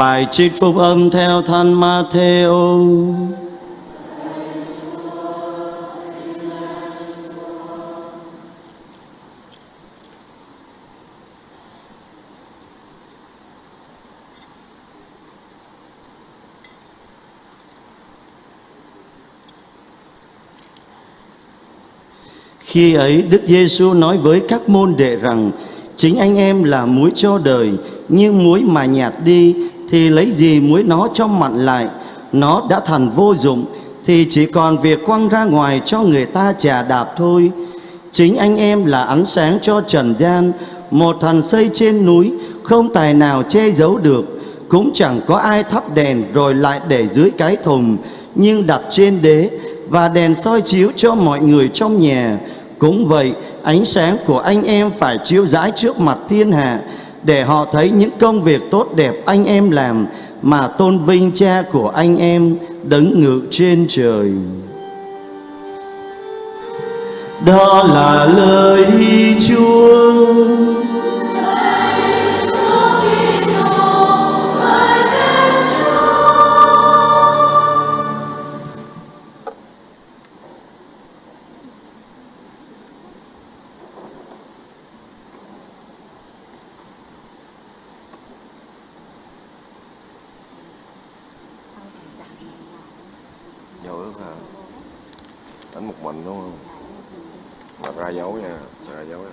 Bài trích phúc âm theo thân Matthew. Khi ấy Đức Giêsu nói với các môn đệ rằng chính anh em là muối cho đời, nhưng muối mà nhạt đi thì lấy gì muối nó cho mặn lại, nó đã thành vô dụng thì chỉ còn việc quăng ra ngoài cho người ta chà đạp thôi. Chính anh em là ánh sáng cho trần gian, một thần xây trên núi không tài nào che giấu được, cũng chẳng có ai thắp đèn rồi lại để dưới cái thùng, nhưng đặt trên đế và đèn soi chiếu cho mọi người trong nhà. Cũng vậy, ánh sáng của anh em phải chiếu rãi trước mặt thiên hạ để họ thấy những công việc tốt đẹp anh em làm mà tôn vinh cha của anh em đấng ngự trên trời. Đó là lời Chúa. Đánh một mình đúng không mà ra dấu nha ra dấu nha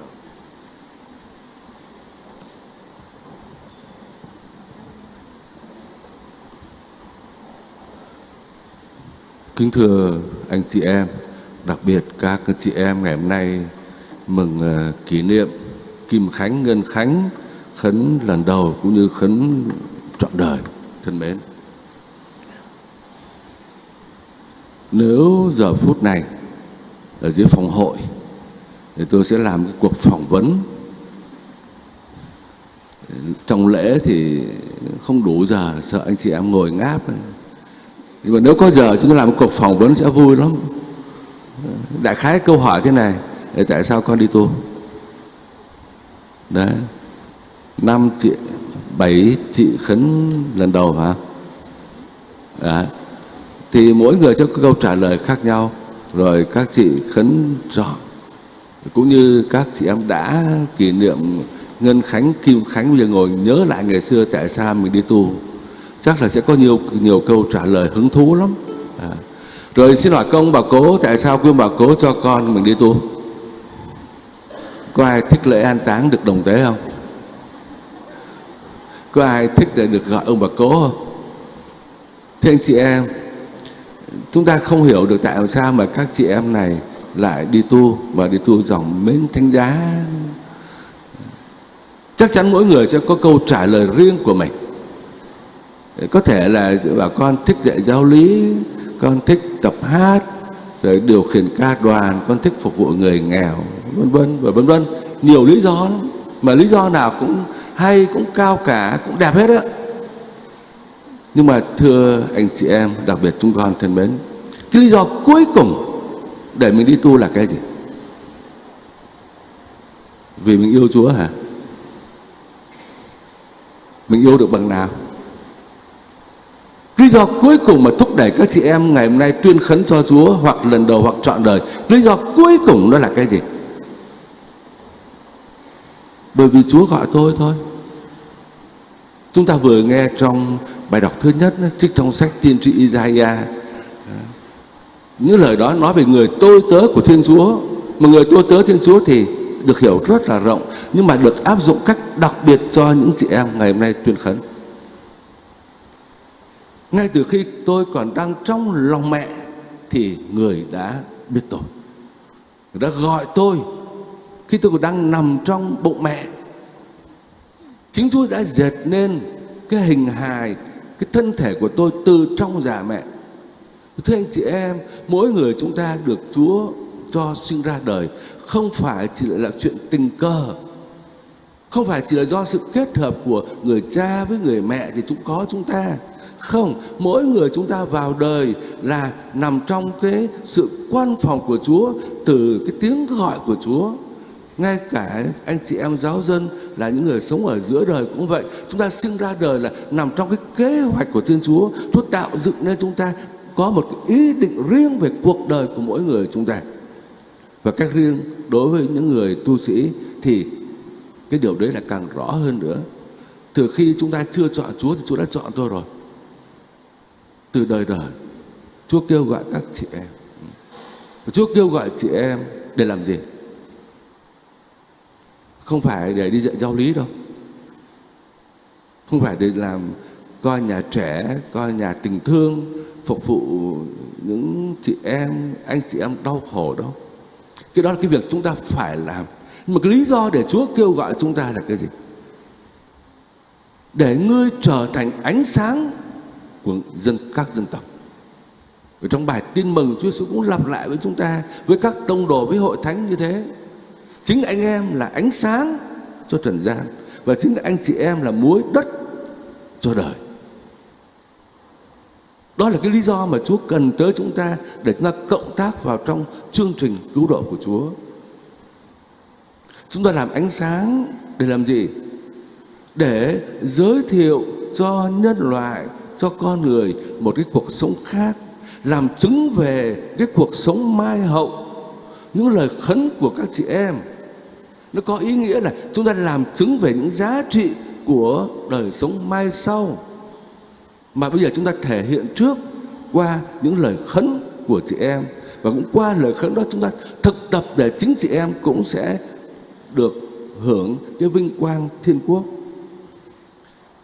Kính thưa anh chị em, đặc biệt các chị em ngày hôm nay mừng ờ, kỷ niệm Kim Khánh Ngân Khánh khấn lần đầu cũng như khấn trọn đời thân mến. Nếu giờ phút này, ở dưới phòng hội, thì tôi sẽ làm cái cuộc phỏng vấn. Trong lễ thì không đủ giờ, sợ anh chị em ngồi ngáp. Nhưng mà nếu có giờ, chúng tôi làm một cuộc phỏng vấn sẽ vui lắm. Đại khái câu hỏi thế này tại sao con đi tu? Đấy. Năm chị, bảy chị khấn lần đầu hả? Đấy thì mỗi người sẽ có câu trả lời khác nhau. Rồi các chị khấn chọn cũng như các chị em đã kỷ niệm Ngân Khánh, Kim Khánh bây giờ ngồi nhớ lại ngày xưa tại sao mình đi tu. Chắc là sẽ có nhiều nhiều câu trả lời hứng thú lắm. À. rồi xin hỏi công bà cố tại sao quý bà cố cho con mình đi tu? Có ai thích lễ an táng được đồng tế không? Có ai thích để được gọi ông bà cố không? Thưa anh chị em chúng ta không hiểu được tại sao mà các chị em này lại đi tu mà đi tu dòng mến thánh giá. Chắc chắn mỗi người sẽ có câu trả lời riêng của mình. Có thể là bà con thích dạy giáo lý, con thích tập hát, rồi điều khiển ca đoàn, con thích phục vụ người nghèo, vân vân, và vân vân. Nhiều lý do lắm. Mà lý do nào cũng hay, cũng cao cả, cũng đẹp hết á nhưng mà thưa anh chị em đặc biệt chúng con thân mến cái lý do cuối cùng để mình đi tu là cái gì vì mình yêu Chúa hả mình yêu được bằng nào Lý do cuối cùng mà thúc đẩy các chị em ngày hôm nay tuyên khấn cho Chúa hoặc lần đầu hoặc trọn đời, lý do cuối cùng đó là cái gì? Bởi vì Chúa gọi tôi thôi. Chúng ta vừa nghe trong bài đọc thứ nhất trích trong sách tiên tri Isaiah. Những lời đó nói về người tôi tớ của Thiên Chúa. Mà người tôi tớ Thiên Chúa thì được hiểu rất là rộng, nhưng mà được áp dụng cách đặc biệt cho những chị em ngày hôm nay tuyên khấn. Ngay từ khi tôi còn đang trong lòng mẹ thì người đã biết tôi người đã gọi tôi. Khi tôi còn đang nằm trong bụng mẹ, chính Chúa đã dệt nên cái hình hài cái thân thể của tôi từ trong già mẹ. Thưa anh chị em, mỗi người chúng ta được Chúa cho sinh ra đời, không phải chỉ là chuyện tình cờ. Không phải chỉ là do sự kết hợp của người cha với người mẹ thì chúng có chúng ta. Không, mỗi người chúng ta vào đời là nằm trong cái sự quan phòng của Chúa từ cái tiếng gọi của Chúa ngay cả anh chị em giáo dân là những người sống ở giữa đời cũng vậy. Chúng ta sinh ra đời là nằm trong cái kế hoạch của thiên chúa. Chúa tạo dựng nên chúng ta có một cái ý định riêng về cuộc đời của mỗi người chúng ta. Và cách riêng đối với những người tu sĩ thì cái điều đấy là càng rõ hơn nữa. Từ khi chúng ta chưa chọn chúa thì chúa đã chọn tôi rồi. Từ đời đời, chúa kêu gọi các chị em. Chúa kêu gọi chị em để làm gì? Không phải để đi dạy giáo lý đâu. Không phải để làm coi nhà trẻ, coi nhà tình thương, phục vụ những chị em, anh chị em đau khổ đâu cái đó là cái việc chúng ta phải làm. Nhưng mà cái lý do để Chúa kêu gọi chúng ta là cái gì? Để ngươi trở thành ánh sáng của dân, các dân tộc. Ở trong bài tin mừng, Chúa Giêsu cũng lặp lại với chúng ta, với các tông đồ, với hội thánh như thế chính anh em là ánh sáng cho trần gian và chính anh chị em là muối đất cho đời đó là cái lý do mà Chúa cần tới chúng ta để chúng ta cộng tác vào trong chương trình cứu độ của Chúa. Chúng ta làm ánh sáng để làm gì? Để giới thiệu cho nhân loại, cho con người một cái cuộc sống khác, làm chứng về cái cuộc sống mai hậu, những lời khấn của các chị em. Nó có ý nghĩa là chúng ta làm chứng về những giá trị của đời sống mai sau. Mà bây giờ chúng ta thể hiện trước qua những lời khấn của chị em. Và cũng qua lời khấn đó chúng ta thực tập để chính chị em cũng sẽ được hưởng cái vinh quang thiên quốc.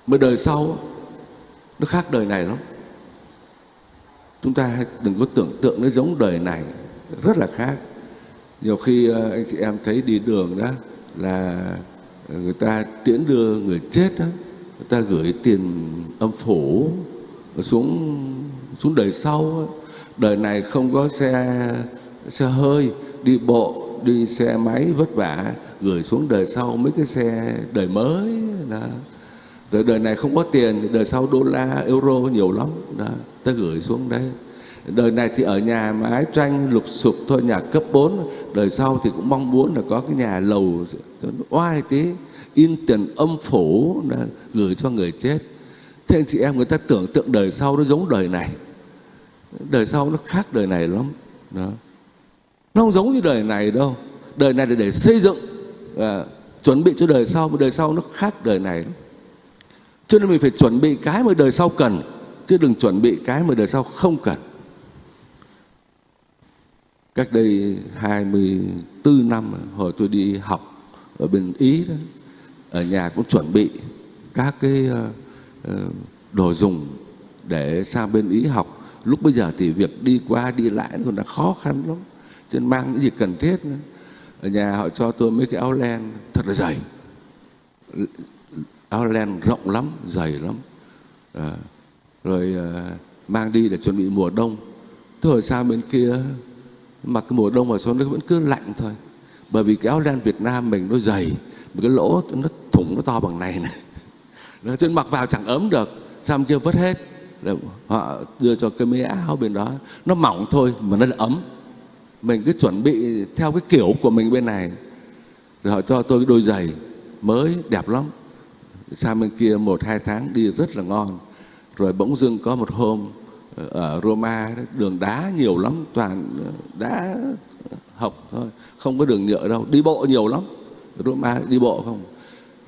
Mà đời sau, nó khác đời này lắm. Chúng ta đừng có tưởng tượng nó giống đời này. Rất là khác nhiều khi ờ, anh chị em thấy đi đường đó là người ta tiễn đưa người chết đó, người ta gửi tiền âm phủ xuống xuống đời sau đời này không có xe xe hơi, đi bộ, đi xe máy vất vả, gửi xuống đời sau mấy cái xe đời mới đó. rồi đời này không có tiền, đời sau đô la, euro nhiều lắm, đó, ta gửi xuống đây đời này thì ở nhà mái tranh lục sụp thôi nhà cấp 4 đời sau thì cũng mong muốn là có cái nhà lầu oai tí in tiền âm phủ gửi cho người chết. Thế anh chị em người ta tưởng tượng đời sau nó giống đời này. Đời sau nó khác đời này lắm. Đó. Nó không giống như đời này đâu. Đời này là để xây dựng à, chuẩn bị cho đời sau mà đời sau nó khác đời này lắm. cho nên mình phải chuẩn bị cái mà đời sau cần chứ đừng chuẩn bị cái mà đời sau không cần cách đây 24 năm hồi tôi đi học ở bên Ý đó ở nhà cũng chuẩn bị các cái ờ, ờ, đồ dùng để sang bên Ý học. Lúc bây giờ thì việc đi qua đi lại nó còn là khó khăn lắm cho nên mang những gì cần thiết nữa. ở nhà họ cho tôi mấy cái áo len thật là dày. Áo len rộng lắm dày lắm. À, rồi à, mang đi để chuẩn bị mùa đông. Tôi ở sang bên kia mặc cái mùa đông mà xuống nó vẫn cứ lạnh thôi. Bởi vì cái áo len Việt Nam mình nó dày một cái lỗ nó thủng, nó to bằng này này. Nó trên mặc vào chẳng ấm được xong kia vứt hết. Rồi họ đưa cho cái mấy áo bên đó, nó mỏng thôi mà nó là ấm. Mình cứ chuẩn bị theo cái kiểu của mình bên này. Rồi họ cho tôi cái đôi giày mới, đẹp lắm. Sang bên kia một, hai tháng đi rất là ngon. Rồi bỗng dưng có một hôm ở Roma đường đá nhiều lắm, toàn đá học thôi, không có đường nhựa đâu, đi bộ nhiều lắm. Roma đi bộ không?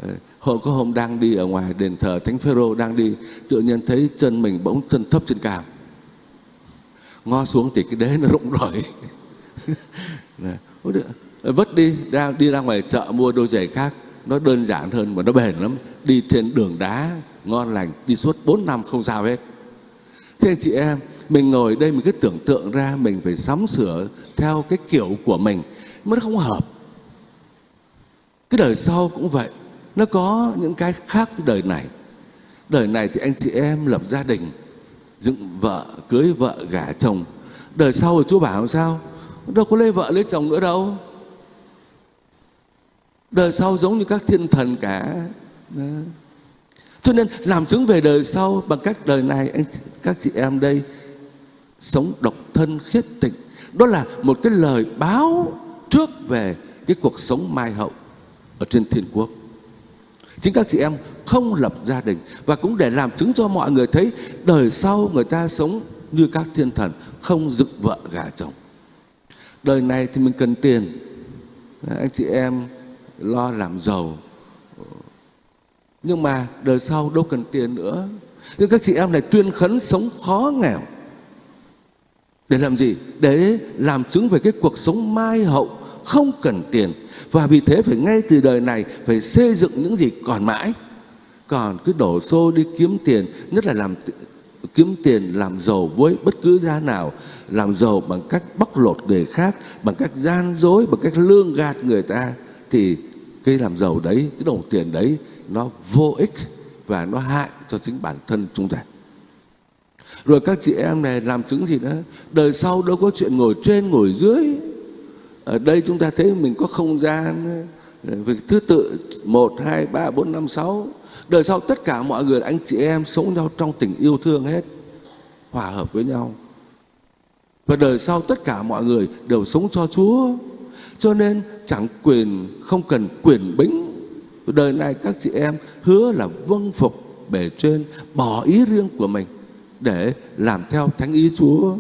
Ờ, hôm, có hôm đang đi ở ngoài đền thờ thánh phêrô đang đi, tự nhiên thấy chân mình bỗng chân thấp chân cao. Ngó xuống thì cái đế nó rụng rồi. Ờ, vất đi, ra đi ra ngoài chợ mua đôi giày khác, nó đơn giản hơn mà nó bền lắm. Đi trên đường đá, ngon lành, đi suốt 4 năm không sao hết thế anh chị em, mình ngồi đây mình cứ tưởng tượng ra mình phải sắm sửa theo cái kiểu của mình, mà nó không hợp. Cái đời sau cũng vậy, nó có những cái khác với đời này. Đời này thì anh chị em lập gia đình, dựng vợ, cưới vợ, gả chồng. Đời sau thì chúa bảo sao? Đâu có lấy vợ lấy chồng nữa đâu. Đời sau giống như các thiên thần cả. Đó cho nên làm chứng về đời sau bằng cách đời này, anh các chị em đây sống độc thân khiết tịnh. Đó là một cái lời báo trước về cái cuộc sống mai hậu ở trên thiên quốc. Chính các chị em không lập gia đình và cũng để làm chứng cho mọi người thấy đời sau người ta sống như các thiên thần, không dựng vợ gả chồng. Đời này thì mình cần tiền. Anh chị em lo làm giàu nhưng mà đời sau đâu cần tiền nữa. Nhưng các chị em này tuyên khấn sống khó nghèo. Để làm gì? Để làm chứng về cái cuộc sống mai hậu, không cần tiền. Và vì thế phải ngay từ đời này phải xây dựng những gì còn mãi. Còn cứ đổ xô đi kiếm tiền, nhất là làm kiếm tiền làm giàu với bất cứ giá nào. Làm giàu bằng cách bóc lột người khác, bằng cách gian dối, bằng cách lương gạt người ta, thì cái làm giàu đấy, cái đồng tiền đấy, nó vô ích và nó hại cho chính bản thân chúng ta. Rồi các chị em này làm chứng gì đó đời sau đâu có chuyện ngồi trên, ngồi dưới. Ở đây chúng ta thấy mình có không gian ờ, về thứ tự, một, hai, ba, bốn, năm, sáu. Đời sau tất cả mọi người, anh chị em sống nhau trong tình yêu thương hết, hòa hợp với nhau. Và đời sau tất cả mọi người đều sống cho Chúa cho nên chẳng quyền, không cần quyền bính. Đời này các chị em hứa là vâng phục bề trên, bỏ ý riêng của mình để làm theo thánh ý Chúa.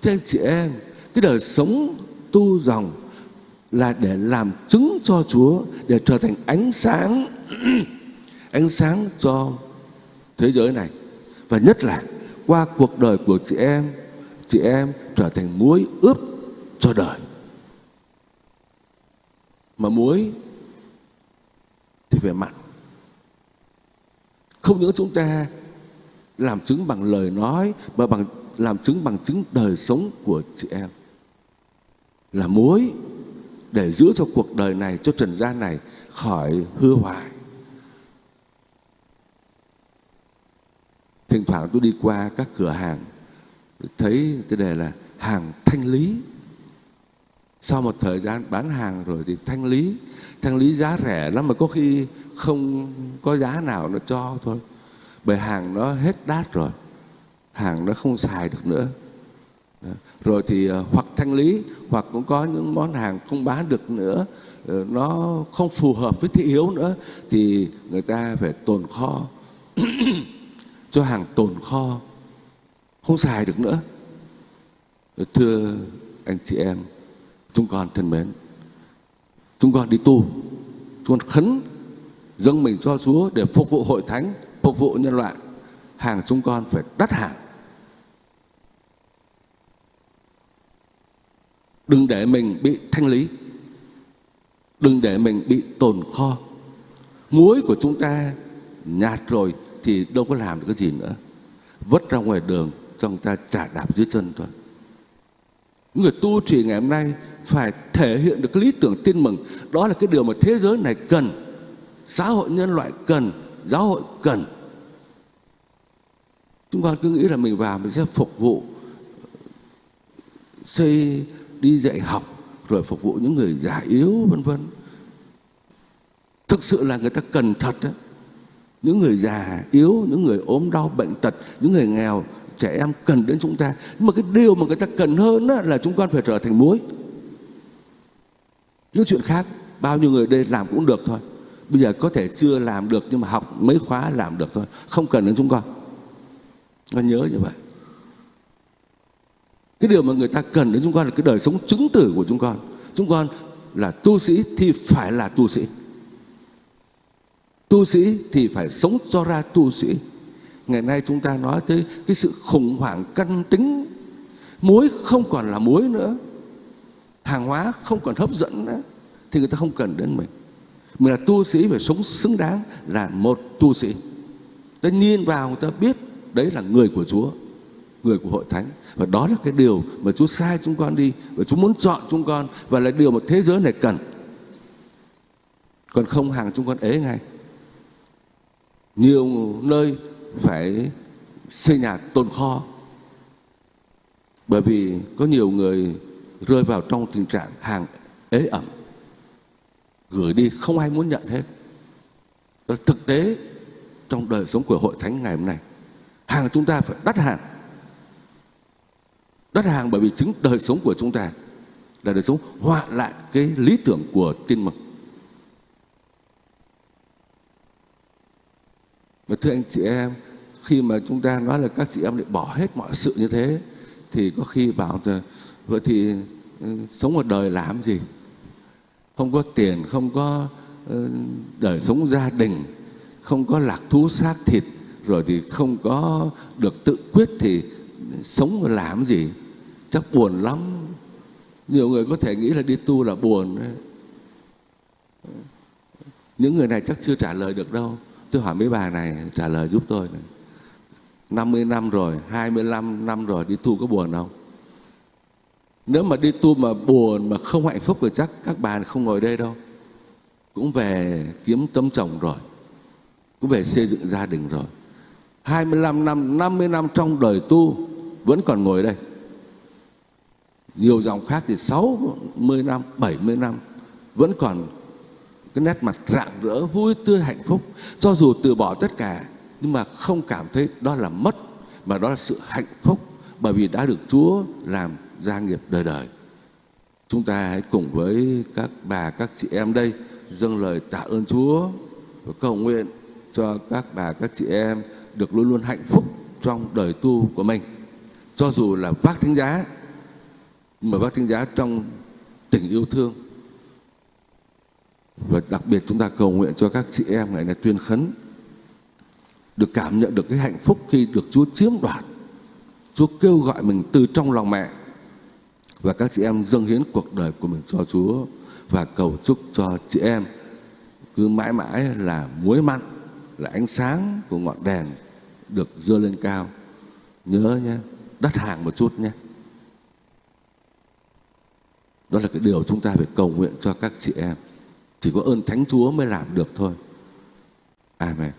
Cho anh chị em, cái đời sống tu dòng là để làm chứng cho Chúa, để trở thành ánh sáng ánh sáng cho thế giới này. Và nhất là qua cuộc đời của chị em chị em trở thành muối ướp cho đời mà muối thì phải mặn không những chúng ta làm chứng bằng lời nói, mà bằng, làm chứng bằng chứng đời sống của chị em. Là muối để giữ cho cuộc đời này, cho trần gian này khỏi hư hoại. Thỉnh thoảng tôi đi qua các cửa hàng thấy cái đề là hàng thanh lý sau một thời gian bán hàng rồi thì thanh lý thanh lý giá rẻ lắm mà có khi không có giá nào nó cho thôi. Bởi hàng nó hết đát rồi, hàng nó không xài được nữa. Rồi thì ờ, hoặc thanh lý, hoặc cũng có những món hàng không bán được nữa ờ, nó không phù hợp với thị hiếu nữa thì người ta phải tồn kho. Cho hàng tồn kho, không xài được nữa. Thưa anh chị em chúng con thân mến, chúng con đi tu, chúng con khấn dâng mình cho Chúa để phục vụ hội thánh, phục vụ nhân loại. Hàng chúng con phải đắt hàng. Đừng để mình bị thanh lý. Đừng để mình bị tồn kho. Muối của chúng ta nhạt rồi thì đâu có làm được cái gì nữa. Vứt ra ngoài đường cho người ta chả đạp dưới chân thôi người tu trì ngày hôm nay phải thể hiện được cái lý tưởng tin mừng. Đó là cái điều mà thế giới này cần xã hội nhân loại cần, giáo hội cần. Chúng con cứ nghĩ là mình vào mình sẽ phục vụ, xây, đi dạy học, rồi phục vụ những người già yếu, vân vân. Thực sự là người ta cần thật đó. những người già yếu, những người ốm đau, bệnh tật, những người nghèo trẻ em cần đến chúng ta. Nhưng mà cái điều mà người ta cần hơn đó là chúng con phải trở thành muối. Những chuyện khác, bao nhiêu người đây làm cũng được thôi. Bây giờ có thể chưa làm được nhưng mà học mấy khóa làm được thôi. Không cần đến chúng con. Con nhớ như vậy. Cái điều mà người ta cần đến chúng con là cái đời sống chứng tử của chúng con. Chúng con là tu sĩ thì phải là tu sĩ. Tu sĩ thì phải sống cho ra tu sĩ ngày nay chúng ta nói tới cái sự khủng hoảng căn tính. Muối không còn là muối nữa. Hàng hóa không còn hấp dẫn nữa. Thì người ta không cần đến mình. Mình là tu sĩ phải sống xứng đáng là một tu sĩ. Ta nhìn vào người ta biết đấy là người của Chúa, người của hội thánh. Và đó là cái điều mà Chúa sai chúng con đi và Chúa muốn chọn chúng con và là điều mà thế giới này cần. Còn không, hàng chúng con ế ngay. Nhiều nơi phải xây nhà tồn kho. Bởi vì có nhiều người rơi vào trong tình trạng hàng ế ẩm, gửi đi không ai muốn nhận hết. Đó thực tế trong đời sống của hội thánh ngày hôm nay. Hàng chúng ta phải đắt hàng. Đắt hàng bởi vì chính đời sống của chúng ta là đời sống họa lại cái lý tưởng của tin mừng. Và thưa anh chị em, khi mà chúng ta nói là các chị em lại bỏ hết mọi sự như thế, thì có khi bảo là, vậy thì ừ, sống một đời làm gì? Không có tiền, không có ừ, đời sống gia đình, không có lạc thú xác thịt, rồi thì không có được tự quyết thì sống mà làm gì? Chắc buồn lắm. Nhiều người có thể nghĩ là đi tu là buồn. Những người này chắc chưa trả lời được đâu tôi hỏi mấy bà này, trả lời giúp tôi này. 50 năm rồi 25 năm rồi, đi tu có buồn không? Nếu mà đi tu mà buồn mà không hạnh phúc thì chắc các bà không ngồi đây đâu. Cũng về kiếm tấm chồng rồi. Cũng về xây dựng gia đình rồi. 25 năm 50 năm trong đời tu vẫn còn ngồi đây. Nhiều dòng khác thì 60 năm 70 năm vẫn còn cái nét mặt rạng rỡ, vui tươi, hạnh phúc. Cho dù từ bỏ tất cả, nhưng mà không cảm thấy đó là mất, mà đó là sự hạnh phúc, bởi vì đã được Chúa làm gia nghiệp đời đời. Chúng ta hãy cùng với các bà, các chị em đây dâng lời tạ ơn Chúa và cầu nguyện cho các bà, các chị em được luôn luôn hạnh phúc trong đời tu của mình. Cho dù là vác thánh giá mà vác thánh giá trong tình yêu thương và đặc biệt chúng ta cầu nguyện cho các chị em ngày này tuyên khấn, được cảm nhận được cái hạnh phúc khi được Chúa chiếm đoạt. Chúa kêu gọi mình từ trong lòng mẹ. Và các chị em dâng hiến cuộc đời của mình cho Chúa và cầu chúc cho chị em cứ mãi mãi là muối mặn, là ánh sáng của ngọn đèn được dơ lên cao. Nhớ nhé, đắt hàng một chút nhé. Đó là cái điều chúng ta phải cầu nguyện cho các chị em chỉ có ơn thánh chúa mới làm được thôi. Amen.